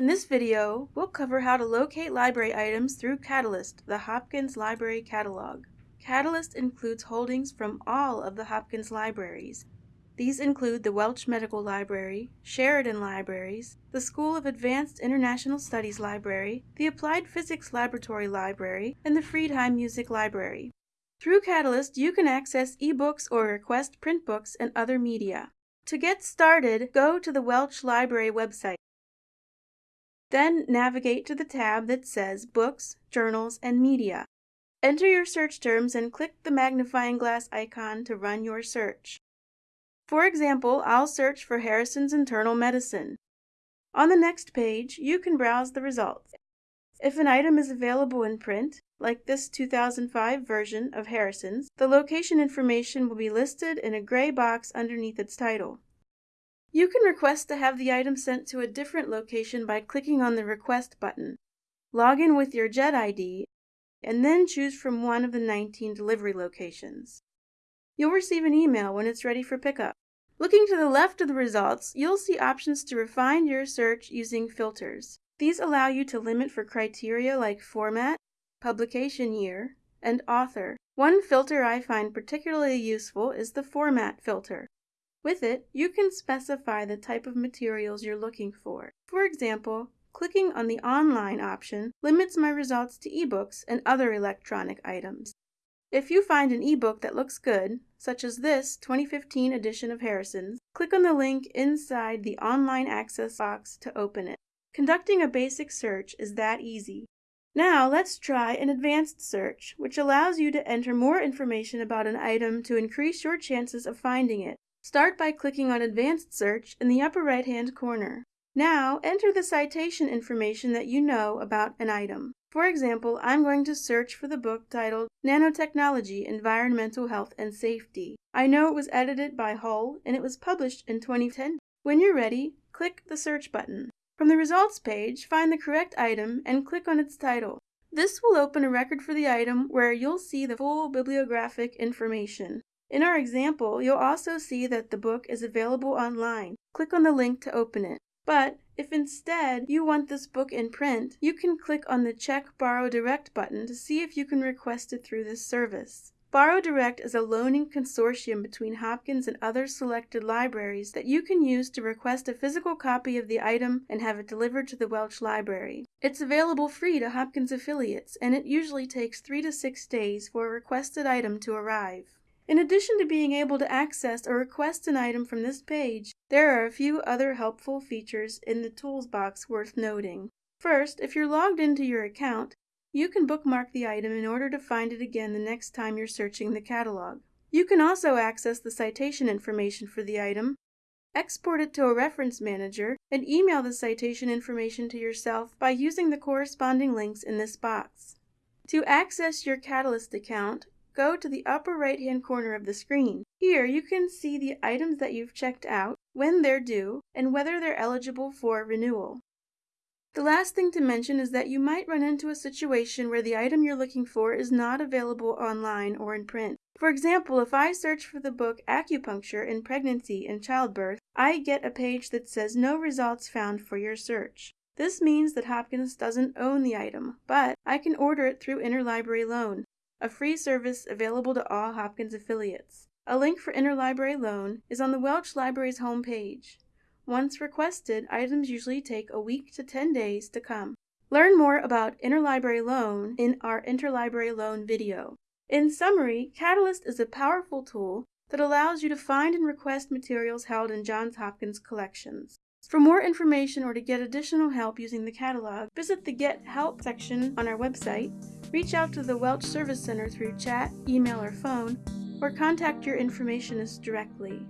In this video, we'll cover how to locate library items through Catalyst, the Hopkins Library Catalog. Catalyst includes holdings from all of the Hopkins libraries. These include the Welch Medical Library, Sheridan Libraries, the School of Advanced International Studies Library, the Applied Physics Laboratory Library, and the Friedheim Music Library. Through Catalyst, you can access ebooks or request print books and other media. To get started, go to the Welch Library website. Then navigate to the tab that says Books, Journals, and Media. Enter your search terms and click the magnifying glass icon to run your search. For example, I'll search for Harrison's Internal Medicine. On the next page, you can browse the results. If an item is available in print, like this 2005 version of Harrison's, the location information will be listed in a gray box underneath its title. You can request to have the item sent to a different location by clicking on the Request button. Log in with your JHED ID and then choose from one of the 19 delivery locations. You'll receive an email when it's ready for pickup. Looking to the left of the results, you'll see options to refine your search using filters. These allow you to limit for criteria like format, publication year, and author. One filter I find particularly useful is the format filter. With it, you can specify the type of materials you're looking for. For example, clicking on the online option limits my results to ebooks and other electronic items. If you find an ebook that looks good, such as this 2015 edition of Harrison's, click on the link inside the online access box to open it. Conducting a basic search is that easy. Now let's try an advanced search, which allows you to enter more information about an item to increase your chances of finding it. Start by clicking on Advanced Search in the upper right-hand corner. Now, enter the citation information that you know about an item. For example, I'm going to search for the book titled Nanotechnology, Environmental Health and Safety. I know it was edited by Hull and it was published in 2010. When you're ready, click the search button. From the results page, find the correct item and click on its title. This will open a record for the item where you'll see the full bibliographic information. In our example, you'll also see that the book is available online. Click on the link to open it. But if instead you want this book in print, you can click on the Check Borrow Direct button to see if you can request it through this service. Borrow Direct is a loaning consortium between Hopkins and other selected libraries that you can use to request a physical copy of the item and have it delivered to the Welch Library. It's available free to Hopkins affiliates, and it usually takes three to six days for a requested item to arrive. In addition to being able to access or request an item from this page, there are a few other helpful features in the Tools box worth noting. First, if you're logged into your account, you can bookmark the item in order to find it again the next time you're searching the catalog. You can also access the citation information for the item, export it to a reference manager, and email the citation information to yourself by using the corresponding links in this box. To access your Catalyst account, go to the upper right hand corner of the screen. Here you can see the items that you've checked out, when they're due, and whether they're eligible for renewal. The last thing to mention is that you might run into a situation where the item you're looking for is not available online or in print. For example, if I search for the book Acupuncture in Pregnancy and Childbirth, I get a page that says no results found for your search. This means that Hopkins doesn't own the item, but I can order it through interlibrary loan a free service available to all Hopkins affiliates. A link for interlibrary loan is on the Welch Library's homepage. Once requested, items usually take a week to 10 days to come. Learn more about interlibrary loan in our interlibrary loan video. In summary, Catalyst is a powerful tool that allows you to find and request materials held in Johns Hopkins collections. For more information or to get additional help using the catalog, visit the Get Help section on our website Reach out to the Welch Service Center through chat, email, or phone, or contact your informationist directly.